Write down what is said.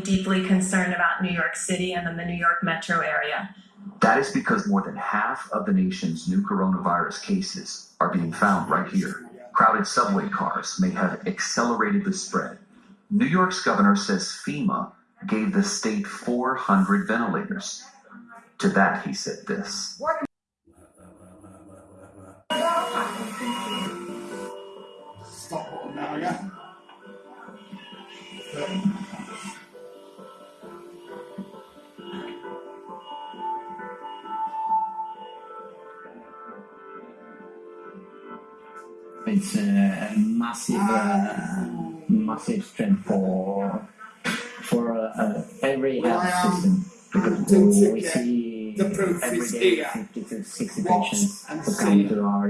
deeply concerned about New York City and then the New York metro area. That is because more than half of the nation's new coronavirus cases are being found right here. Crowded subway cars may have accelerated the spread. New York's governor says FEMA gave the state 400 ventilators. To that, he said this. Stop now, yeah? It's a massive, uh, massive strength for for uh, every health Well, system because we, see every is here. 50 to 60 Watch patients who come to our